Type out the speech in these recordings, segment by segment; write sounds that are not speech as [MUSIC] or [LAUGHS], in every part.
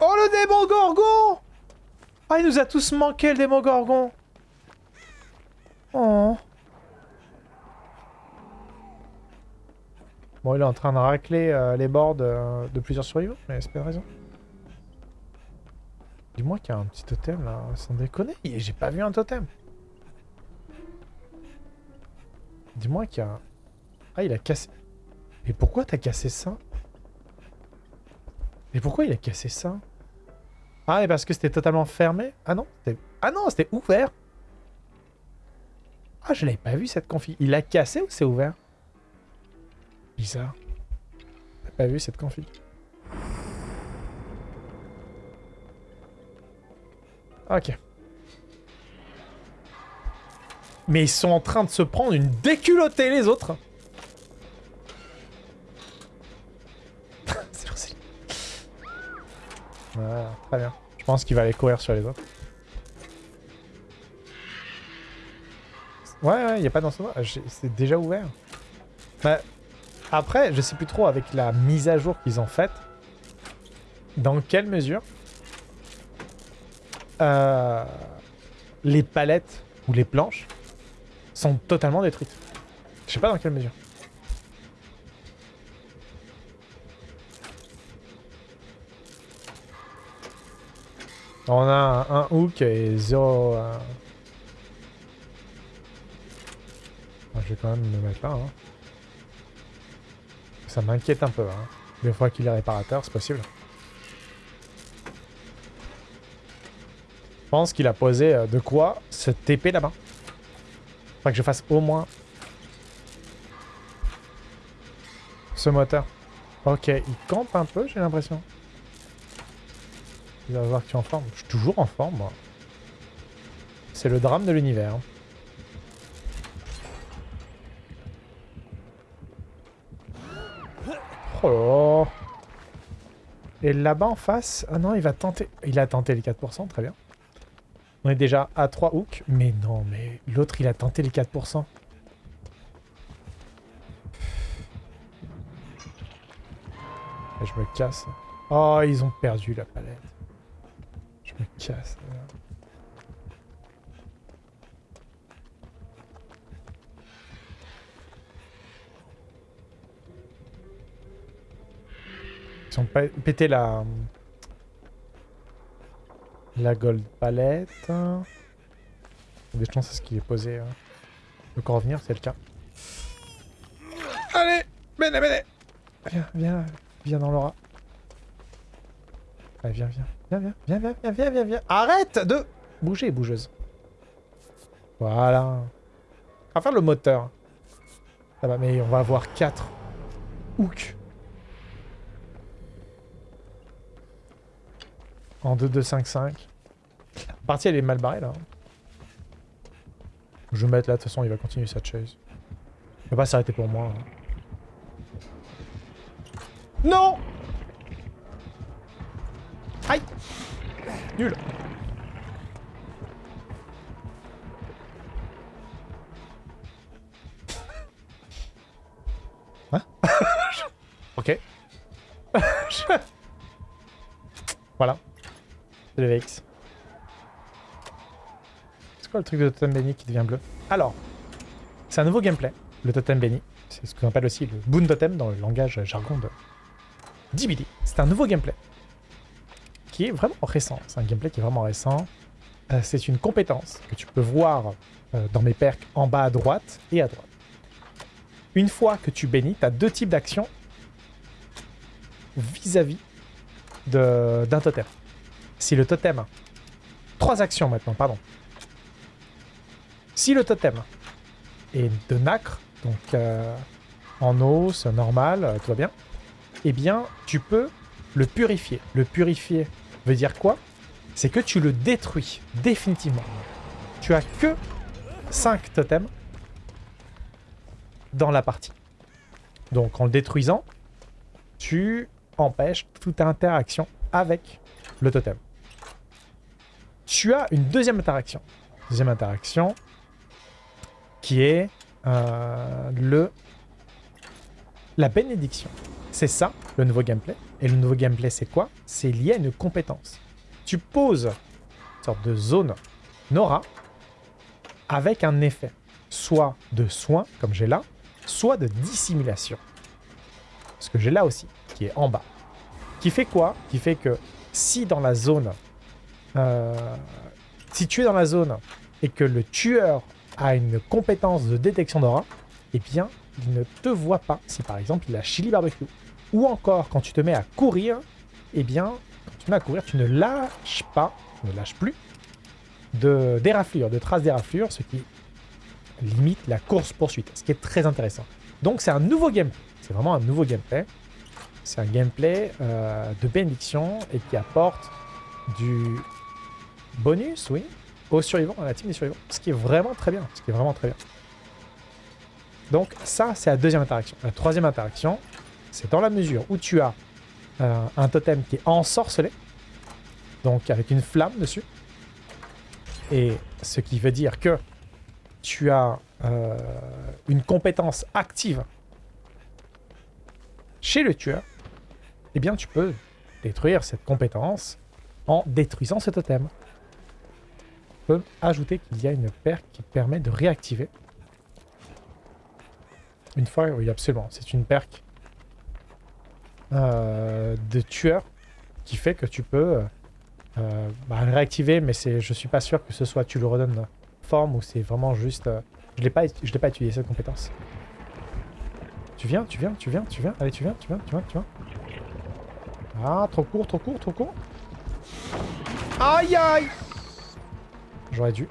Oh le démon gorgon Ah il nous a tous manqué le démon gorgon Oh Bon il est en train de racler euh, les bords de, de plusieurs survivants, mais c'est pas une raison. Dis-moi qu'il y a un petit totem là, sans déconner, j'ai pas vu un totem. Dis-moi qu'il a... Ah il a cassé... Mais pourquoi t'as cassé ça? Mais pourquoi il a cassé ça? Ah, et parce que c'était totalement fermé? Ah non, Ah non, c'était ouvert Ah, je l'avais pas vu cette config. Il a cassé ou c'est ouvert? Bizarre. T'as pas vu cette config? Ok. Mais ils sont en train de se prendre une déculottée les autres [LAUGHS] Voilà, très bien. Je pense qu'il va aller courir sur les autres. Ouais, ouais, il n'y a pas dans ce C'est déjà ouvert. Bah, après, je sais plus trop avec la mise à jour qu'ils ont faite. Dans quelle mesure euh, les palettes ou les planches sont totalement détruites. Je sais pas dans quelle mesure. On a un, hook et zéro... Euh, je vais quand même me mettre là. Hein. Ça m'inquiète un peu. Hein. Des fois qu'il est réparateur, c'est possible. Je pense qu'il a posé euh, de quoi se TP là-bas. Faudrait que je fasse au moins ce moteur. Ok, il campe un peu, j'ai l'impression. Il va voir que tu es en forme. Je suis toujours en forme, moi. C'est le drame de l'univers. Oh Et là-bas en face... Ah non, il va tenter... Il a tenté les 4%, très bien. On est déjà à 3 hooks. Mais non, mais l'autre, il a tenté les 4%. je me casse. Oh, ils ont perdu la palette. Je me casse. Ils ont pété la... La gold palette. Des chances à ce qu'il est posé. Hein. encore revenir, c'est le cas. Allez Bene, bene Viens, viens, viens dans l'aura. Allez, viens, viens. Viens, viens, viens, viens, viens, viens, viens. Arrête de bouger, bougeuse. Voilà. On va faire le moteur. Ça va, mais on va avoir 4 hooks. En 2-2-5-5. La partie, elle est mal barrée, là. Je vais mettre là, de toute façon, il va continuer sa chase. Il va pas s'arrêter pour moi. Hein. Non Aïe Nul Hein? [LAUGHS] Ok. [LAUGHS] voilà. C'est quoi le truc de totem béni qui devient bleu? Alors, c'est un nouveau gameplay, le totem béni. C'est ce qu'on appelle aussi le boon totem dans le langage jargon de DBD. C'est un nouveau gameplay qui est vraiment récent. C'est un gameplay qui est vraiment récent. Euh, c'est une compétence que tu peux voir euh, dans mes perks en bas à droite et à droite. Une fois que tu bénis, tu as deux types d'actions vis-à-vis d'un totem. Si le totem... Trois actions maintenant, pardon. Si le totem est de nacre, donc euh, en os, normal, tout va bien, eh bien, tu peux le purifier. Le purifier veut dire quoi? C'est que tu le détruis définitivement. Tu as que 5 totems dans la partie. Donc en le détruisant, tu empêches toute interaction avec le totem. Tu as une deuxième interaction. Deuxième interaction qui est euh, le la bénédiction. C'est ça, le nouveau gameplay. Et le nouveau gameplay, c'est quoi? C'est lié à une compétence. Tu poses une sorte de zone Nora avec un effet. Soit de soin, comme j'ai là, soit de dissimulation. Ce que j'ai là aussi, qui est en bas. Qui fait quoi? Qui fait que si dans la zone... Euh, si tu es dans la zone et que le tueur a une compétence de détection d'aura, eh bien, il ne te voit pas si par exemple il a chili barbecue. Ou encore, quand tu te mets à courir, eh bien, quand tu te mets à courir, tu ne lâches pas, tu ne lâches plus de de traces déraflures, ce qui limite la course-poursuite, ce qui est très intéressant. Donc c'est un nouveau gameplay, c'est vraiment un nouveau gameplay. C'est un gameplay euh, de bénédiction et qui apporte du bonus, oui, aux survivants, à la team des survivants. Ce qui est vraiment très bien, ce qui est vraiment très bien. Donc ça, c'est la deuxième interaction. La troisième interaction, c'est dans la mesure où tu as euh, un totem qui est ensorcelé, donc avec une flamme dessus, et ce qui veut dire que tu as euh, une compétence active chez le tueur, eh bien tu peux détruire cette compétence en détruisant ce totem. Ajouter qu'il y a une perque qui permet de réactiver. Une fois, oui absolument, c'est une perque euh, de tueur qui fait que tu peux euh, bah, réactiver, mais je suis pas sûr que ce soit tu le redonnes forme ou c'est vraiment juste... Euh, je l'ai pas, je pas utilisé cette compétence. Tu viens, tu viens, tu viens, tu viens. Allez, tu viens, tu viens, tu viens, tu viens. Ah, trop court, trop court, trop court. Aïe, aïe J'aurais dû.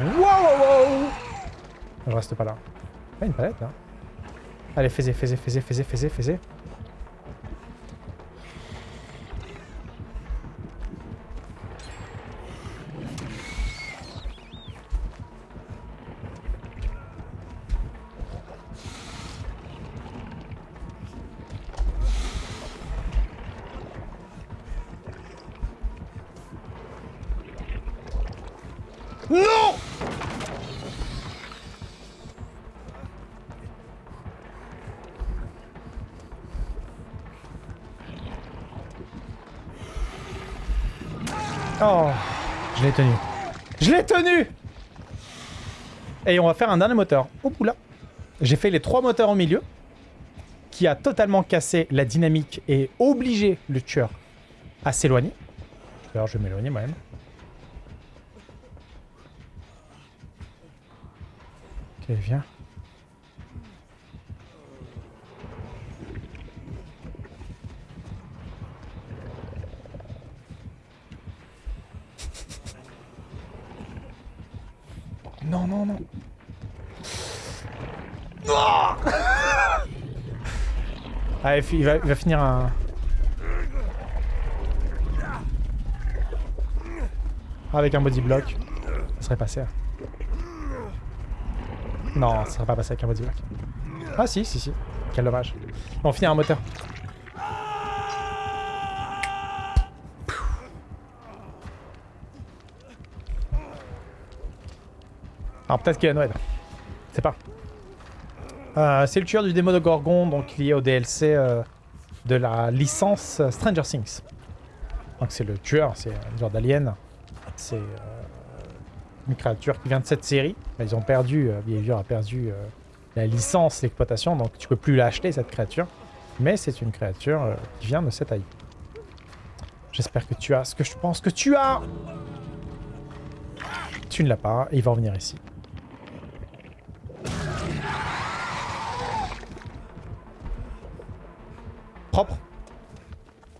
Wow, Je reste pas là. Pas une palette, là. Allez, fais-y, fais-y, fais-y, fais-y, fais-y, fais-y. Je l'ai tenu Et on va faire un dernier moteur. Oh là J'ai fait les trois moteurs au milieu, qui a totalement cassé la dynamique et obligé le tueur à s'éloigner. Alors je vais m'éloigner moi-même. Ok, viens. Non, non, non. Allez, il va, il va finir un... Avec un body block. Ça serait passé. Hein. Non, ça serait pas passé avec un body block. Ah si, si, si. Quel dommage. On finit un moteur. Alors peut-être qu'il y a Noël. C'est pas. Euh, c'est le tueur du démo de Gorgon, donc lié au DLC euh, de la licence Stranger Things. Donc c'est le tueur, c'est un genre d'alien. C'est euh, une créature qui vient de cette série. Ils ont perdu, Behavior a perdu la licence, l'exploitation, donc tu peux plus l'acheter cette créature. Mais c'est une créature qui vient de cette IP. J'espère que tu as ce que je pense que tu as Tu ne l'as pas, il va revenir ici.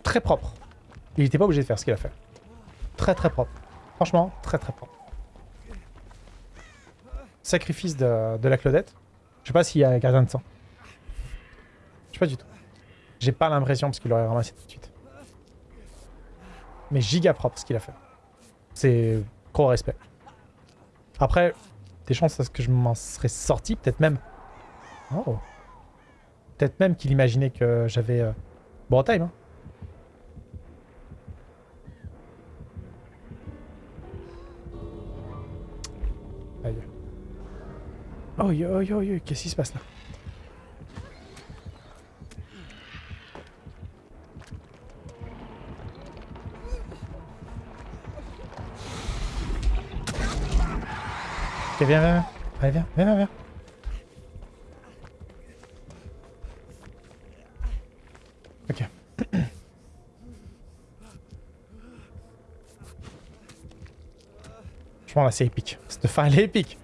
Très propre. Il n'était pas obligé de faire ce qu'il a fait. Très très propre. Franchement, très très propre. Sacrifice de, la Claudette. Je sais pas s'il y a gardien de sang. Je sais pas du tout. J'ai pas l'impression parce qu'il aurait ramassé tout de suite. Mais giga propre ce qu'il a fait. C'est gros respect. Après, des chances à ce que je m'en serais sorti, peut-être même. Oh. Peut-être même qu'il imaginait que j'avais euh, bon time. Hein. Oh yo yo yo, qu'est-ce qui se passe là? Ok, viens, viens, viens. Allez, viens, viens, viens, viens. Ok. Franchement, là, c'est épique. Cette fin, elle est épique.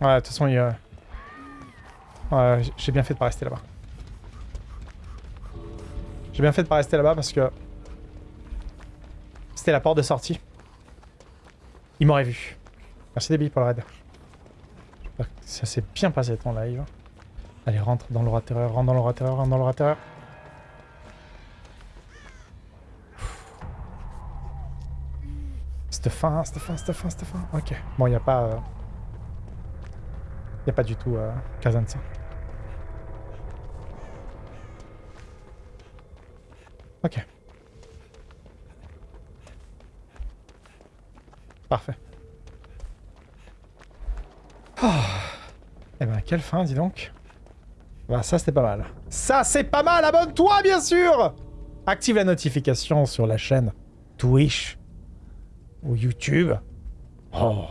Ouais, de toute façon, il. Ouais, j'ai bien fait de pas rester là-bas. J'ai bien fait de pas rester là-bas parce que... C'était la porte de sortie. Il m'aurait vu. Merci Debbie pour le raid. Ça s'est bien passé ton live. Allez, rentre dans l'aura terreur, rentre dans l'aura terreur, rentre dans l'aura terreur. Cette fin, cette fin, cette fin, cette fin. Ok. Bon, il n'y a pas... Il n'y a pas du tout euh, Kazan ça. Ok. Parfait. Oh. Eh ben, quelle fin, dis donc. Bah, ça, c'était pas mal. Ça, c'est pas mal Abonne-toi, bien sûr Active la notification sur la chaîne Twitch ou YouTube. Oh.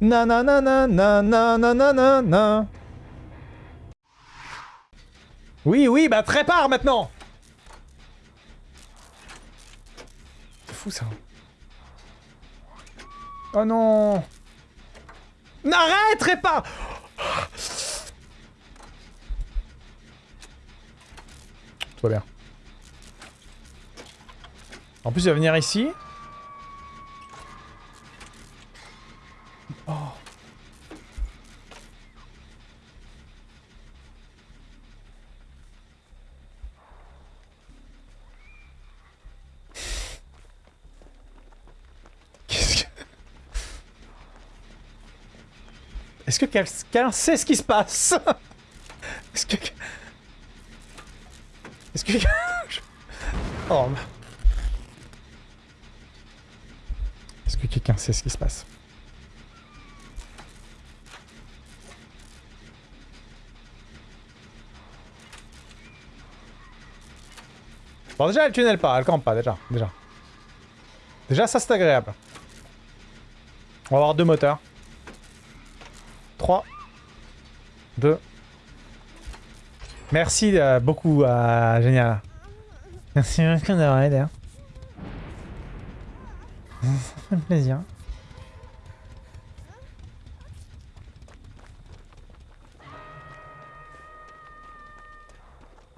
Na na na na na na na na na Oui, oui, bah prépare maintenant ça. Oh non N'arrêterai pas Tout va bien. En plus, il va venir ici. Oh. Est-ce que quelqu'un sait ce qui se passe? [LAUGHS] Est-ce que... Est-ce que... [LAUGHS] oh. Est-ce que quelqu'un sait ce qui se passe? Bon déjà elle tunnel pas, elle campe pas déjà, déjà. Déjà ça c'est agréable. On va avoir deux moteurs. 3, 2. Merci euh, beaucoup, euh, génial. Merci beaucoup d'avoir aidé. Hein. [LAUGHS] Ça fait plaisir.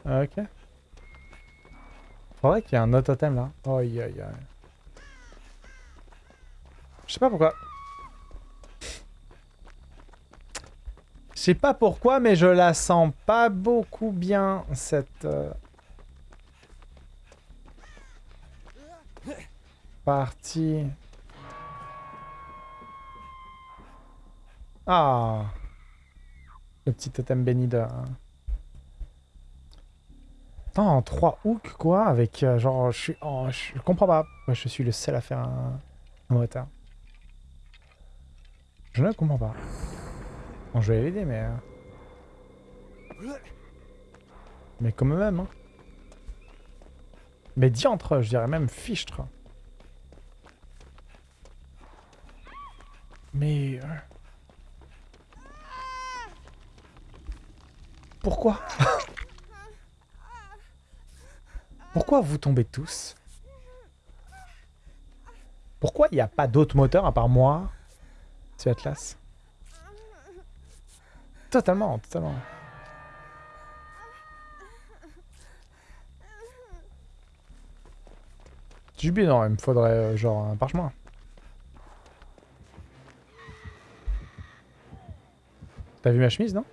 Ok. Faudrait qu'il y ait un autre totem là. Oh, aïe aïe. Je sais pas pourquoi. Je sais pas pourquoi, mais je la sens pas beaucoup bien, cette... Euh, partie. Ah Le petit totem béni de... Attends, 3 hooks, quoi, avec euh, genre... Je suis... Oh, je comprends pas. Moi, je suis le seul à faire un, un moteur. Je ne comprends pas. Je vais l'aider, mais... Euh, mais comme même, hein. Mais diantre, je dirais même fichtre. Mais... Euh, pourquoi? Pourquoi vous tombez tous? Pourquoi il n'y a pas d'autres moteurs à part moi C'est Atlas? Totalement, totalement. Jubi, non, il me faudrait euh, genre un parchemin. T'as vu ma chemise, non?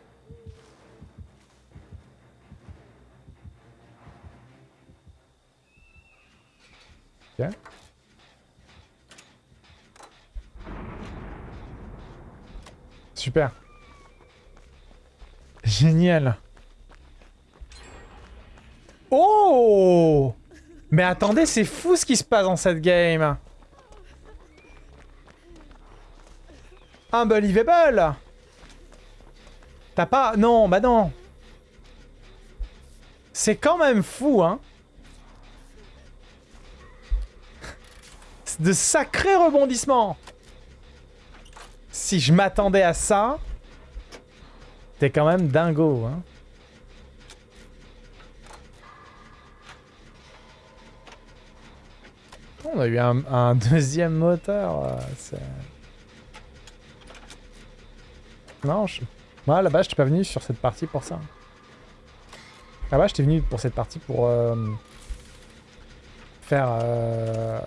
Ok. Super. Génial. Oh Mais attendez, c'est fou ce qui se passe dans cette game. Unbelievable T'as pas... Non, bah non. C'est quand même fou, hein. De sacrés rebondissements. Si je m'attendais à ça, t'es quand même dingo, hein. On a eu un, deuxième moteur. Non, je... Moi, là-bas, je t'ai pas venu sur cette partie pour ça. Là-bas, je t'ai venu pour cette partie pour... Euh, faire... Euh,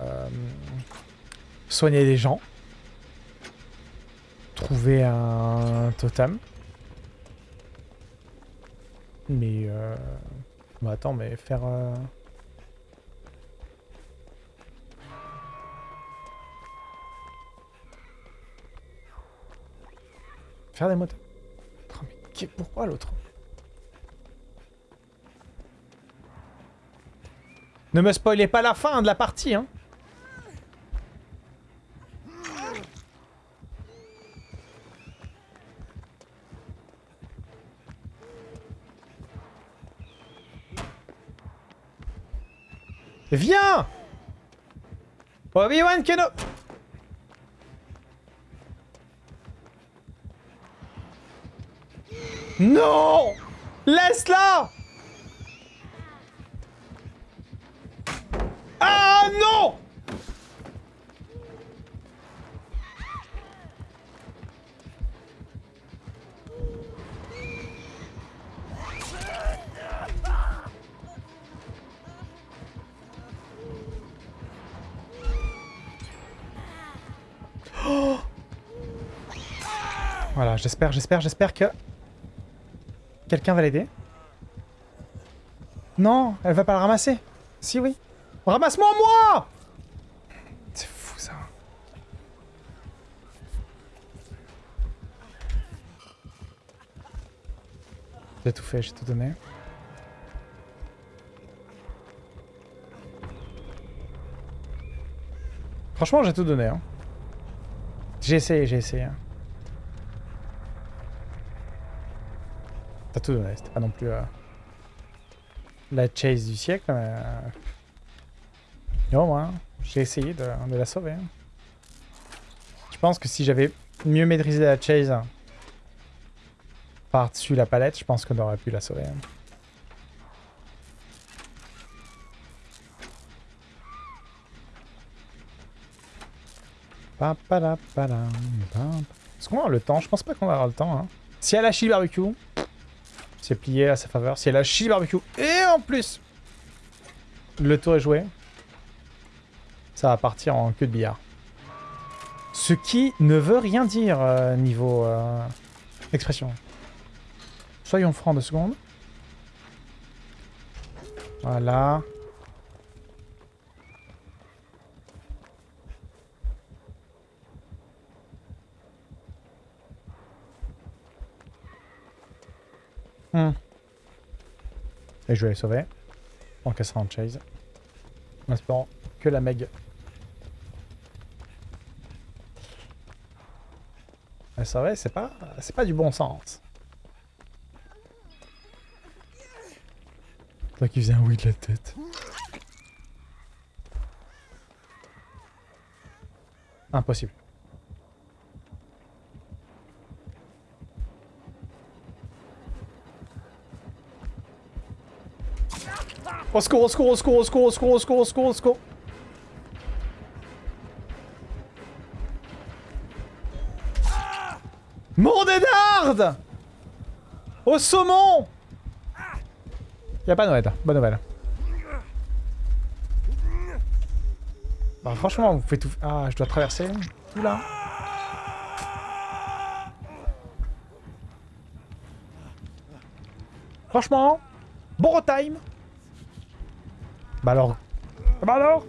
soigner les gens. Trouver un totem. Mais... Euh... Bon, attends, mais faire... Euh, faire des motos. Oh, mais pourquoi l'autre? Ne me spoilez pas la fin de la partie, hein Viens Obi-Wan Keno Non! Laisse-la j'espère, j'espère, j'espère que... Quelqu'un va l'aider Non, elle va pas le ramasser. Si, oui. Ramasse-moi, moi C'est fou, ça. J'ai tout fait, j'ai tout donné. Franchement, j'ai tout donné. Hein. J'ai essayé, j'ai essayé. Hein. T'as tout donné, c'était pas non plus euh, la chase du siècle, mais... Euh... Yo, moi, j'ai essayé de, la sauver. Hein. Je pense que si j'avais mieux maîtrisé la chase par-dessus la palette, je pense qu'on aurait pu la sauver. Hein. Est-ce qu'on va avoir le temps Je pense pas qu'on va avoir le temps. Hein. Si elle a chili barbecue, c'est plié à sa faveur. Si elle a chili barbecue et en plus, le tour est joué, ça va partir en queue de billard. Ce qui ne veut rien dire euh, niveau euh, expression. Soyons francs deux secondes. Voilà. Hmm. Et je vais les sauver. En cassant en chase. En espérant que la Meg... Elle sauver, c'est pas, c'est pas du bon sens. Toi qui faisait un oui de la tête. Impossible. Au secours, au secours, au secours, au secours, au secours, au secours, au secours, au secours. Mon Au saumon Y'a pas nouvelle, bonne nouvelle. Bah franchement, vous faites tout... Ah, je dois traverser tout là. Franchement, bon time bah alors Bah alors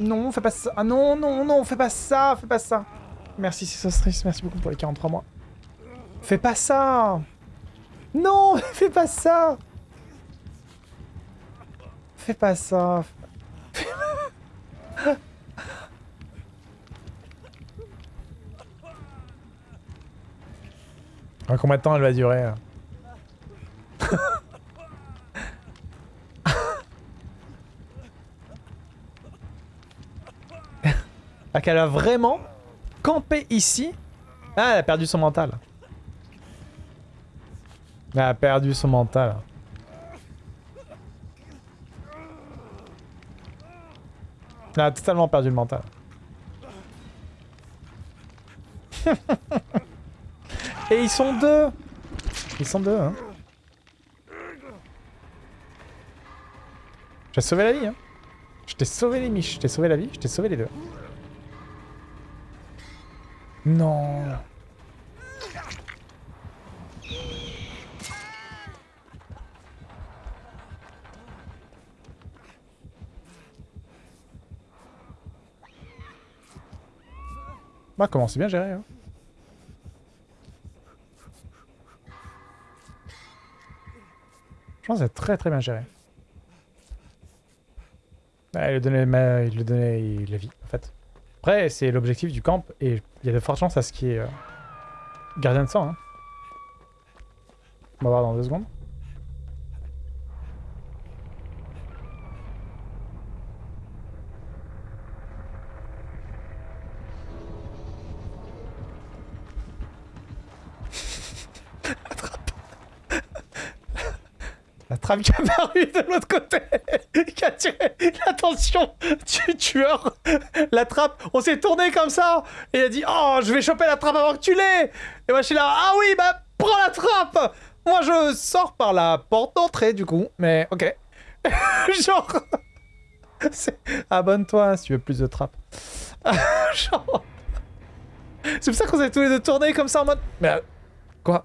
Non, fais pas ça. Ah non, non, non, fais pas ça, fais pas ça. Merci Sisostris, merci beaucoup pour les 43 mois. Fais pas ça Non, [LAUGHS] fais pas ça Fais pas ça. [LAUGHS] Ah, combien de temps elle va durer Ah qu'elle a vraiment campé ici Ah, elle a perdu son mental. Elle a perdu son mental. Elle a totalement perdu le mental. [LAUGHS] Et ils sont deux Ils sont deux, hein. J'ai sauvé la vie, hein. Je t'ai sauvé les miches, je t'ai sauvé la vie, je t'ai sauvé les deux. Non Bah comment c'est bien géré hein. Je pense que c'est très très bien géré. Bah, il lui donnait, il donnait la vie en fait. Après c'est l'objectif du camp et il y a de fortes chances à ce qu'il y ait euh, gardien de sang. Hein. On va voir dans deux secondes. La trappe qui a apparu de l'autre côté, [LAUGHS] qui a tiré l'attention du tueur. La trappe, on s'est tourné comme ça, et il a dit « Oh, je vais choper la trappe avant que tu l'aies !» Et moi je suis là « Ah oui, bah prends la trappe !» Moi je sors par la porte d'entrée du coup, mais ok. [LAUGHS] Genre... Abonne-toi si tu veux plus de trappes. [LAUGHS] Genre... C'est pour ça qu'on s'est tous les deux tournés comme ça en mode... Mais... Quoi?